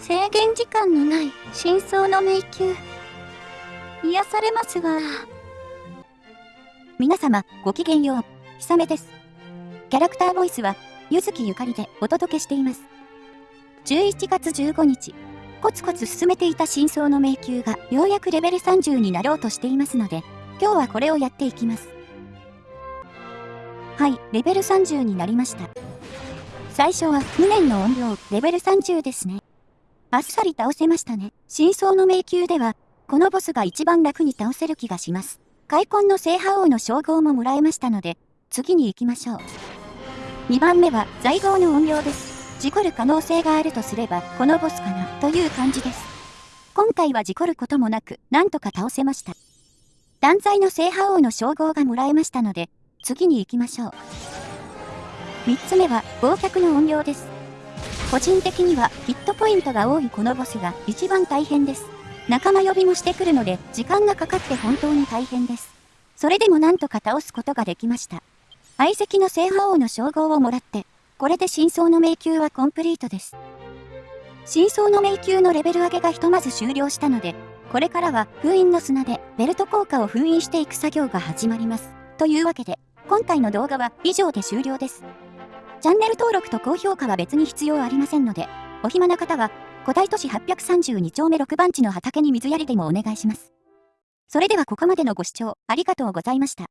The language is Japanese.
制限時間のない真相の迷宮。癒されますわ。皆様、ごきげんよう。ひさめです。キャラクターボイスは、ゆずきゆかりでお届けしています。11月15日、コツコツ進めていた真相の迷宮がようやくレベル30になろうとしていますので、今日はこれをやっていきます。はい、レベル30になりました。最初は無念の音量、レベル30ですね。あっさり倒せましたね。真相の迷宮では、このボスが一番楽に倒せる気がします。開墾の聖覇王の称号ももらえましたので、次に行きましょう。2番目は、財宝の音量です。事故る可能性があるとすれば、このボスかな、という感じです。今回は事故ることもなく、なんとか倒せました。断罪の聖覇王の称号がもらえましたので、次に行きましょう。3つ目は、忘却の音量です。個人的にはヒットポイントが多いこのボスが一番大変です。仲間呼びもしてくるので時間がかかって本当に大変です。それでもなんとか倒すことができました。相席の聖覇王の称号をもらって、これで真相の迷宮はコンプリートです。真相の迷宮のレベル上げがひとまず終了したので、これからは封印の砂でベルト効果を封印していく作業が始まります。というわけで、今回の動画は以上で終了です。チャンネル登録と高評価は別に必要ありませんので、お暇な方は、古代都市832丁目6番地の畑に水やりでもお願いします。それではここまでのご視聴ありがとうございました。